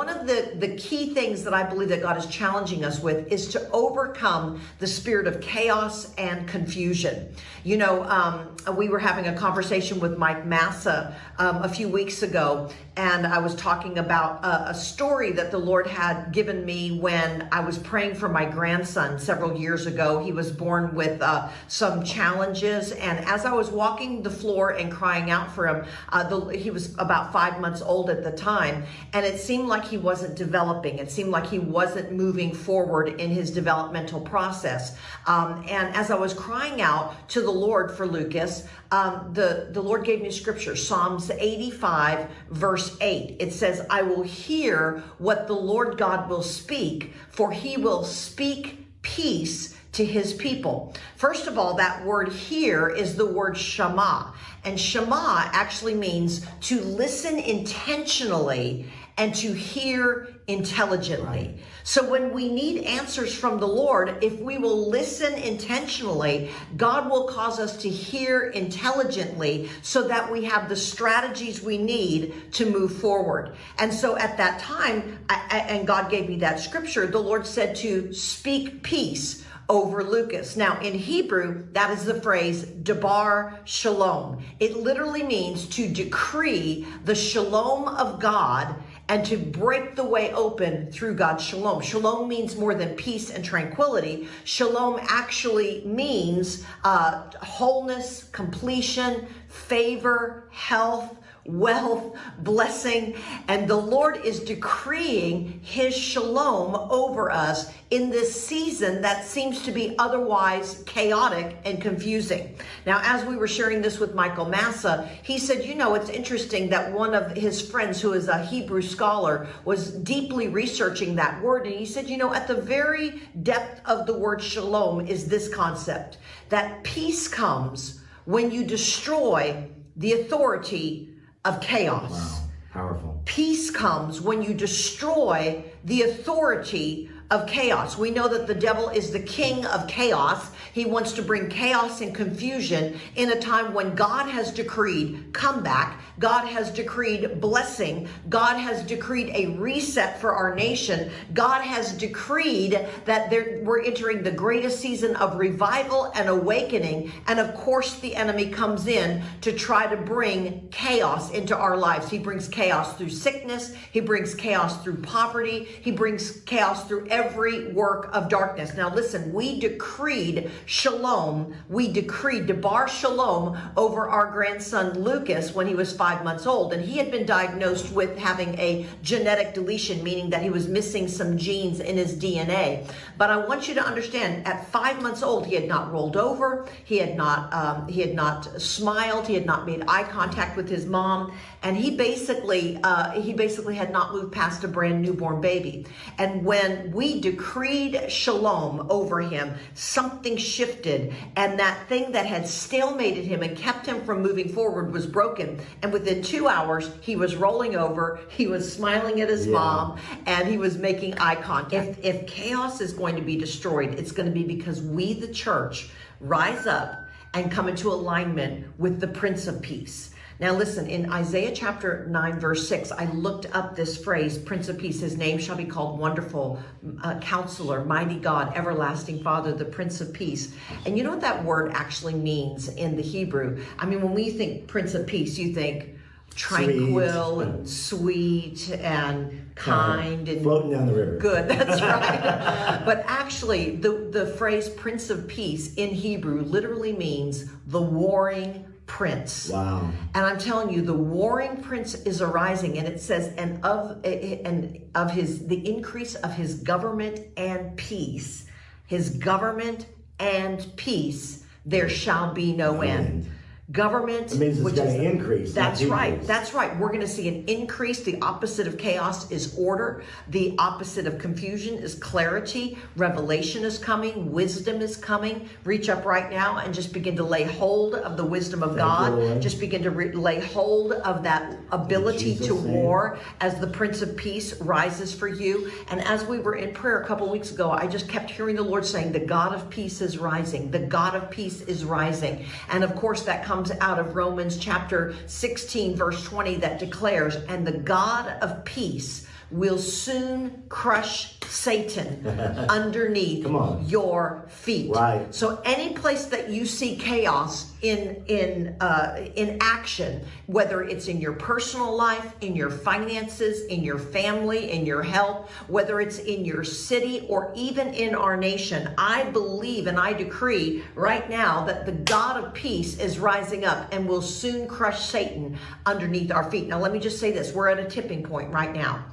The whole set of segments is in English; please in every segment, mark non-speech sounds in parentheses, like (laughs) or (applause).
one of the, the key things that I believe that God is challenging us with is to overcome the spirit of chaos and confusion. You know, um, we were having a conversation with Mike Massa um, a few weeks ago, and I was talking about a, a, story that the Lord had given me when I was praying for my grandson several years ago. He was born with uh, some challenges, and as I was walking the floor and crying out for him, uh, the, he was about five months old at the time, and it seemed like he wasn't developing. It seemed like he wasn't moving forward in his developmental process. Um, and as I was crying out to the Lord for Lucas, um, the, the Lord gave me scripture, Psalms 85, verse 8. It says, I will hear what the Lord God will speak, for he will speak peace to his people. First of all, that word here is the word shema. And shema actually means to listen intentionally and to hear intelligently. Right. So when we need answers from the Lord, if we will listen intentionally, God will cause us to hear intelligently so that we have the strategies we need to move forward. And so at that time, I, and God gave me that scripture, the Lord said to speak peace over Lucas. Now, in Hebrew, that is the phrase Debar Shalom. It literally means to decree the shalom of God and to break the way open through God's shalom. Shalom means more than peace and tranquility. Shalom actually means uh, wholeness, completion, favor, health, wealth, blessing, and the Lord is decreeing his shalom over us in this season that seems to be otherwise chaotic and confusing. Now, as we were sharing this with Michael Massa, he said, you know, it's interesting that one of his friends who is a Hebrew scholar was deeply researching that word. And he said, you know, at the very depth of the word shalom is this concept that peace comes when you destroy the authority of chaos. Wow, powerful. Peace comes when you destroy the authority of chaos. We know that the devil is the king of chaos. He wants to bring chaos and confusion in a time when God has decreed comeback. God has decreed blessing. God has decreed a reset for our nation. God has decreed that there, we're entering the greatest season of revival and awakening. And of course, the enemy comes in to try to bring chaos into our lives. He brings chaos through sickness. He brings chaos through poverty. He brings chaos through every every work of darkness. Now listen, we decreed shalom. We decreed debar shalom over our grandson Lucas when he was five months old. And he had been diagnosed with having a genetic deletion, meaning that he was missing some genes in his DNA. But I want you to understand at five months old, he had not rolled over. He had not, um, he had not smiled. He had not made eye contact with his mom. And he basically, uh, he basically had not moved past a brand newborn baby. And when we decreed shalom over him, something shifted and that thing that had stalemated him and kept him from moving forward was broken. And within two hours, he was rolling over, he was smiling at his yeah. mom, and he was making eye contact. If, if chaos is going to be destroyed, it's going to be because we, the church, rise up and come into alignment with the Prince of Peace. Now listen, in Isaiah chapter 9, verse 6, I looked up this phrase, Prince of Peace, his name shall be called Wonderful, uh, Counselor, Mighty God, Everlasting Father, the Prince of Peace. And you know what that word actually means in the Hebrew? I mean, when we think Prince of Peace, you think tranquil sweet. and sweet and kind and floating down the river. Good, (laughs) that's right. but actually, the, the phrase Prince of Peace in Hebrew literally means the warring prince. Wow. And I'm telling you, the warring prince is arising, and it says, and of and of his the increase of his government and peace, his government and peace, there shall be no end government. It means it's going to increase. That's right. That's right. We're going to see an increase. The opposite of chaos is order. The opposite of confusion is clarity. Revelation is coming. Wisdom is coming. Reach up right now and just begin to lay hold of the wisdom of Thank God. You, just begin to lay hold of that ability to name. war as the Prince of Peace rises for you. And as we were in prayer a couple weeks ago, I just kept hearing the Lord saying, the God of peace is rising. The God of peace is rising. And of course that comes comes out of Romans chapter 16, verse 20, that declares, and the God of peace will soon crush Satan (laughs) underneath your feet. Right. So any place that you see chaos in in uh, in action, whether it's in your personal life, in your finances, in your family, in your health, whether it's in your city or even in our nation, I believe and I decree right now that the God of peace is rising up and will soon crush Satan underneath our feet. Now let me just say this: we're at a tipping point right now.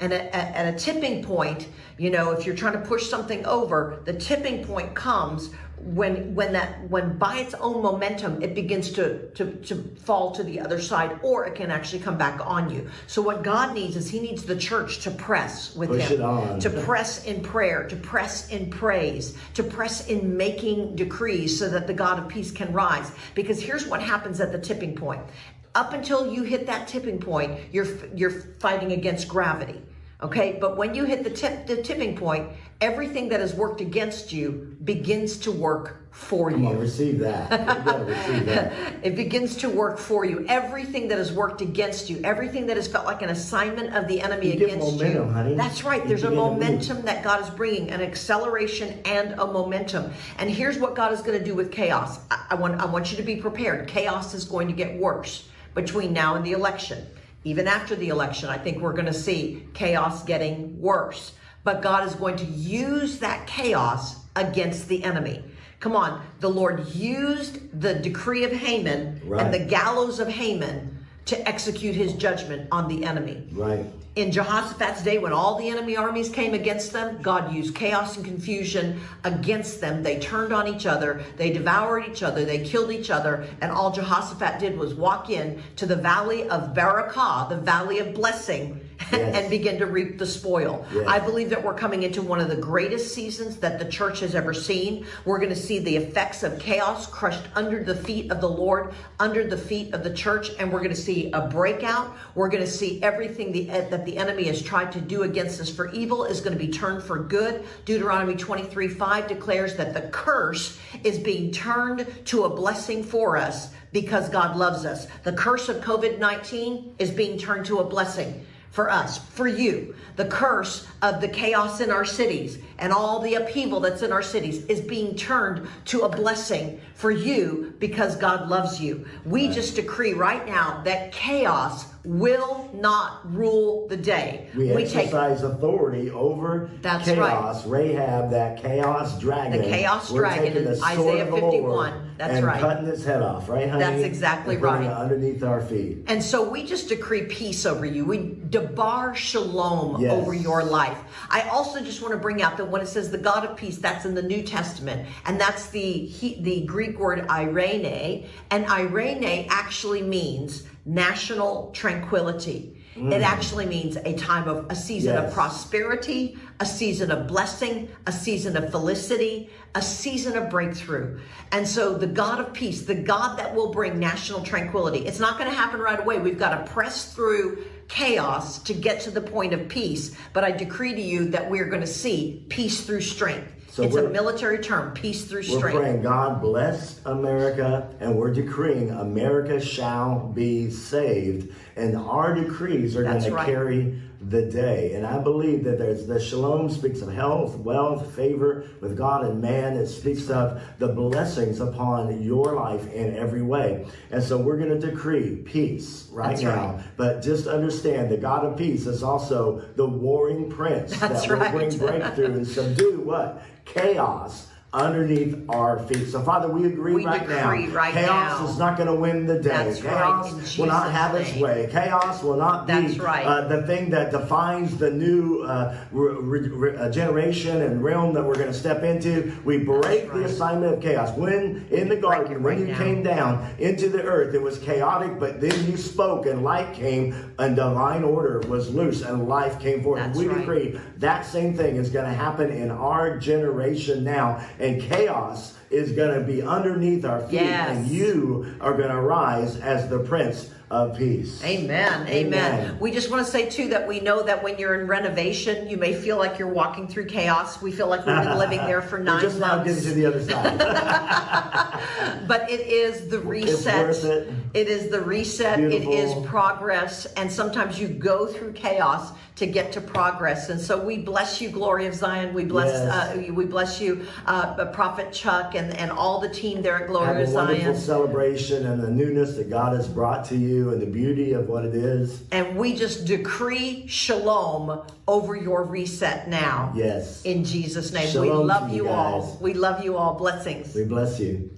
And at, at, a tipping point, you know, if you're trying to push something over, the tipping point comes when when that when by its own momentum it begins to to to fall to the other side or it can actually come back on you. So what god needs is he needs the church to press with Push him to press in prayer to press in praise to press in making decrees so that the god of peace can rise. Because here's what happens at the tipping point up until you hit that tipping point you're you're fighting against gravity Okay, but when you hit the tip, the tipping point, everything that has worked against you begins to work for Come you. on, receive that. You (laughs) receive that. It begins to work for you. Everything that has worked against you, everything that has felt like an assignment of the enemy You get against momentum, you. honey. That's right. You There's a begin to move. momentum that God is bringing, an acceleration and a momentum. And here's what God is going to do with chaos. I, I want I want you to be prepared. Chaos is going to get worse between now and the election. Even after the election, I think we're going to see chaos getting worse. But God is going to use that chaos against the enemy. Come on, the Lord used the decree of Haman Right. and the gallows of Haman to execute his judgment on the enemy. Right. In Jehoshaphat's day, when all the enemy armies came against them, God used chaos and confusion against them. They turned on each other, they devoured each other, they killed each other, and all Jehoshaphat did was walk in to the valley of Barakah, the valley of blessing, Yes. and begin to reap the spoil. Yes. I believe that we're coming into one of the greatest seasons that the church has ever seen. We're going to see the effects of chaos crushed under the feet of the Lord, under the feet of the church, and we're going to see a breakout. We're going to see everything the, eh, that the enemy has tried to do against us for evil is going to be turned for good. Deuteronomy 23 5 declares that the curse is being turned to a blessing for us because God loves us. The curse of COVID 19 is being turned to a blessing for us, for you. The curse of the chaos in our cities and all the upheaval that's in our cities is being turned to a blessing for you because God loves you. We just decree right now that chaos will not rule the day. We, exercise authority over That's chaos. Rahab, that chaos dragon. The chaos We're dragon in Isaiah 51. That's and right. cutting its head off, right, honey? That's exactly right. underneath our feet. And so we just decree peace over you. We debar shalom Yes. over your life. I also just want to bring out that when it says the God of peace, that's in the New Testament, and that's the he, the Greek word irene, and irene actually means national tranquility. It mm. actually means a time of a season of prosperity, a season of blessing, a season of felicity, a season of breakthrough. And so the God of peace, the God that will bring national tranquility, it's not going to happen right away. We've got to press through chaos to get to the point of peace. But I decree to you that we're going to see peace through strength. So it's a military term, peace through We're strength. praying, God bless America, and we're decreeing America shall be saved. And our decrees are going That's to carry the day. And I believe that there's the shalom speaks of health, wealth, favor with God and man. It speaks of the blessings upon your life in every way. And so we're going to decree peace right That's now. right. But just understand the God of peace is also the warring prince That's that will right. bring (laughs) breakthrough and subdue what? Chaos underneath our feet. So, Father, we agree We right now. right chaos now. is not going to win the day. That's chaos in will not have its way. Chaos will not be right. uh, the thing that defines the new uh, re- re- uh, generation and realm that we're going to step into. We break the assignment of chaos. When in the garden, when you now. came down into the earth, it was chaotic, but then you spoke and light came and divine order was loose and life came forth. That's we right. decree that same thing is going to happen in our generation now, and chaos is going to be underneath our feet, Yes. and you are going to rise as the prince of peace. Amen. Amen. Amen. We just want to say too that we know that when you're in renovation, you may feel like you're walking through chaos. We feel like we've been (laughs) living there for nine just now getting to the other side. (laughs) But it is the reset. worth it. It is the reset. It is progress. And sometimes you go through chaos to get to progress. And so we bless you, Glory of Zion. We bless Yes. uh, we bless you, uh, Prophet Chuck and, and all the team there at Have Glory of a wonderful celebration and the newness that God has brought to you and the beauty of what it is. And we just decree shalom over your reset now. Yes. In Jesus' name. Shalom we love you you all. We love you all. Blessings. We bless you.